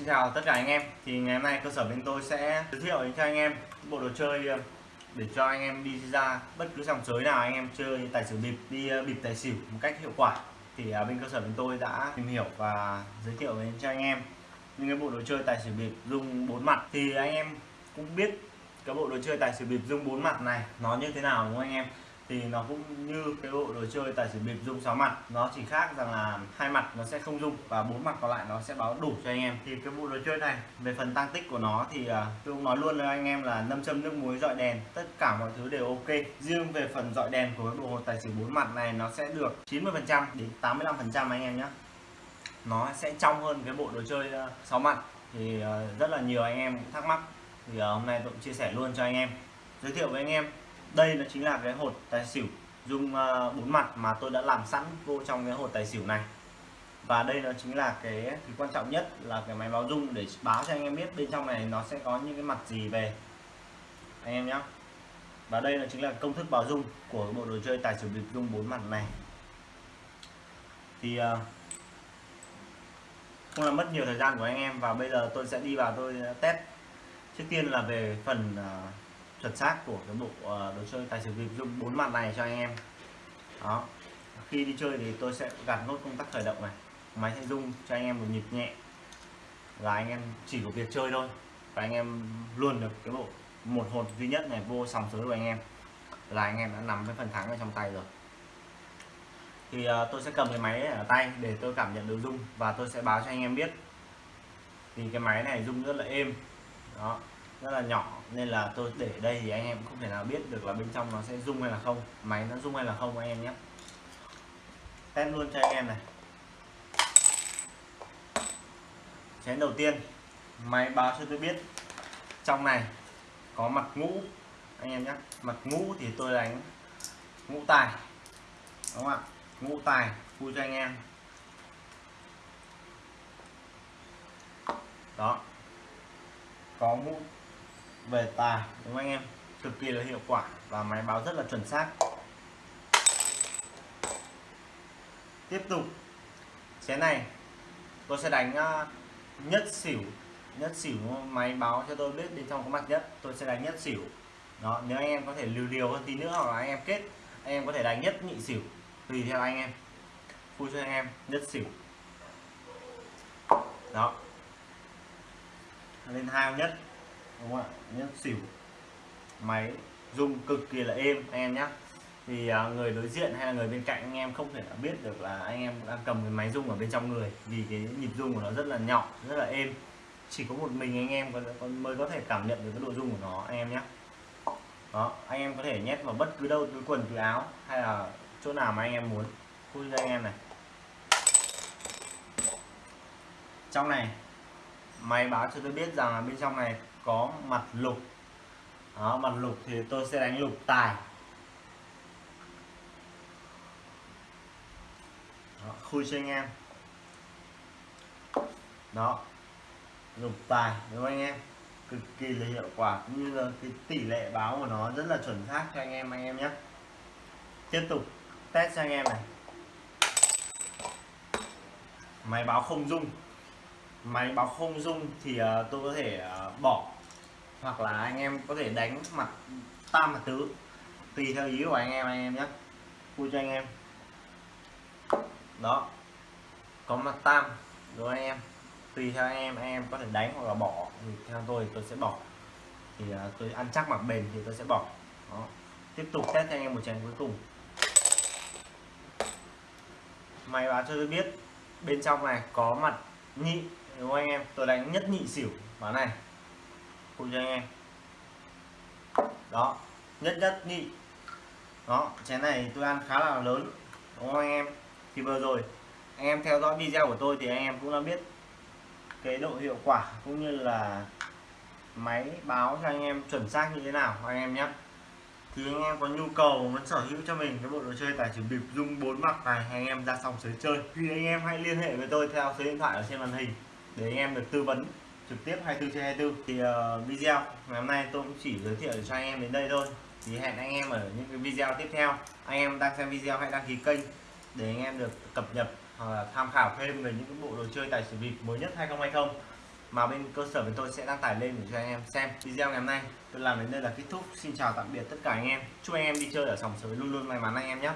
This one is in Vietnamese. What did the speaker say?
Xin chào tất cả anh em. Thì ngày hôm nay cơ sở bên tôi sẽ giới thiệu đến cho anh em bộ đồ chơi ờ, để cho anh em đi ra bất cứ dòng sới nào anh em chơi, tài xỉu bịp, đi ờ, bịp tài xỉu một cách hiệu quả. Thì ờ, bên cơ sở bên tôi đã tìm hiểu và giới thiệu đến cho anh em những cái bộ đồ chơi tài xỉu bịp dùng bốn mặt. Thì anh em cũng biết cái bộ đồ chơi tài xỉu bịp dung bốn mặt này nó như thế nào, đúng không anh em? Thì nó cũng như cái bộ đồ chơi tài xỉu bịp dung sáu mặt. Nó chỉ khác rằng là hai mặt nó sẽ không dung và bốn mặt còn lại nó sẽ báo đủ cho anh em. Thì cái bộ đồ chơi này về phần tăng tích của nó thì uh, tôi cũng nói luôn với anh em là nâm châm nước muối dọi đèn tất cả mọi thứ đều ok. Riêng về phần dọi đèn của cái bộ hồ tài xỉu bốn mặt này nó sẽ được 90 phần trăm đến 85 phần trăm anh em nhé. Nó sẽ trong hơn cái bộ đồ chơi à, sáu mặt. Thì uh, rất là nhiều anh em cũng thắc mắc. Thì uh, hôm nay tôi cũng chia sẻ luôn cho anh em. Giới thiệu với anh em đây là chính là cái hột tài xỉu. Dung ờ, bốn mặt mà tôi đã làm sẵn vô trong cái hột tài xỉu này. Và đây nó chính là cái thứ quan trọng nhất là cái máy báo dung để báo cho anh em biết bên trong này nó sẽ có những cái mặt gì về. Anh em nhé và đây là chính là công thức báo dung của bộ đồ chơi tài xỉu bịp dung bốn mặt này. Thì ờ, không làm mất nhiều thời gian của anh em và bây giờ tôi sẽ đi vào tôi test. Trước tiên là về phần ờ, chuẩn xác của cái bộ ờ, đồ chơi tài xỉu bịp dung bốn mặt này cho anh em. Đó. Khi đi chơi thì tôi sẽ gạt nốt công tắc khởi động này máy sẽ rung cho anh em một nhịp nhẹ. Là anh em chỉ có việc chơi thôi và anh em luôn được cái bộ một hột duy nhất này vô sòng sới của anh em. Là anh em đã nắm cái phần thắng ở trong tay rồi. Thì uh, tôi sẽ cầm cái máy ở tay để tôi cảm nhận được rung và tôi sẽ báo cho anh em biết. Thì cái máy này rung rất là êm. Đó rất là nhỏ, nên là tôi để đây thì anh em không thể nào biết được là bên trong nó sẽ rung hay là không. Máy nó rung hay là không anh em nhé. Test luôn cho anh em này. Chén đầu tiên, máy báo cho tôi biết. Trong này có mặt ngũ, anh em nhé. Mặt ngũ thì tôi đánh ngũ tài, đúng không ạ? Ngũ tài, vui cho anh em. Đó. Có ngũ về tài, đúng không anh em? Cực kỳ là hiệu quả và máy báo rất là chuẩn xác. Tiếp tục. Chén này, tôi sẽ đánh à, nhất xỉu nhất xỉu máy báo cho tôi biết bên trong có mặt nhất, tôi sẽ đánh nhất xỉu đó, nếu anh em có thể liều liều hơn tí nữa hoặc là anh em kết, anh em có thể đánh nhất nhị xỉu tùy theo anh em. Vui cho anh em, nhất xỉu đó. Lên hai nhất đúng không ạ? Nhất xỉu. Máy rung cực kỳ là êm, anh em nhé thì à, người đối diện hay là người bên cạnh anh em không thể biết được là anh em đang cầm cái máy rung ở bên trong người vì cái nhịp rung của nó rất là nhỏ rất là êm. Chỉ có một mình anh em mới có thể cảm nhận được cái độ rung của nó, anh em nhé đó, anh em có thể nhét vào bất cứ đâu túi quần túi áo hay là chỗ nào mà anh em muốn. Khui ra anh em này. Trong này, máy báo cho tôi biết rằng là bên trong này có mặt lục. Đó, mặt lục thì tôi sẽ đánh lục tài. Đó, khui cho anh em. Đó lục tài đúng không anh em? Cực kỳ là hiệu quả cũng như là cái tỷ lệ báo của nó rất là chuẩn xác cho anh em anh em nhé. Tiếp tục test cho anh em này. Máy báo không dung máy báo không dung thì uh, tôi có thể uh, bỏ hoặc là anh em có thể đánh mặt tam mặt tứ tùy theo ý của anh em anh em nhé. Vui cho anh em. Đó. Có mặt tam rồi anh em? Tùy theo anh em anh em có thể đánh hoặc là bỏ. Thì theo tôi tôi sẽ bỏ. Thì uh, tôi ăn chắc mặt bền thì tôi sẽ bỏ. Đó. tiếp tục test cho anh em một chén cuối cùng. Máy báo cho tôi biết bên trong này có mặt nhị đúng không anh em? Tôi đánh nhất nhị xỉu. Bán này cùng cho anh em. Đó, nhất nhất nhị đó, chén này tôi ăn khá là lớn. Đúng không anh em? Thì vừa rồi, anh em theo dõi video của tôi thì anh em cũng đã biết cái độ hiệu quả cũng như là máy báo cho anh em chuẩn xác như thế nào, anh em nhé. Thì anh em có nhu cầu, muốn sở hữu cho mình cái bộ đồ chơi tài xỉu bịp dung bốn mặt này, anh em ra xong sới chơi. Thì anh em hãy liên hệ với tôi theo số điện thoại ở trên màn hình để anh em được tư vấn trực tiếp 24 trên 24 thì uh, video ngày hôm nay tôi cũng chỉ giới thiệu cho anh em đến đây thôi. Thì hẹn anh em ở những cái video tiếp theo. Anh em đang xem video hãy đăng ký kênh để anh em được cập nhật hoặc là tham khảo thêm về những cái bộ đồ chơi tài xỉu bịp mới nhất 2020 mà bên cơ sở bên tôi sẽ đăng tải lên để cho anh em xem video ngày hôm nay. Tôi làm đến đây là kết thúc. Xin chào tạm biệt tất cả anh em. Chúc anh em đi chơi ở sòng sới luôn luôn may mắn anh em nhé.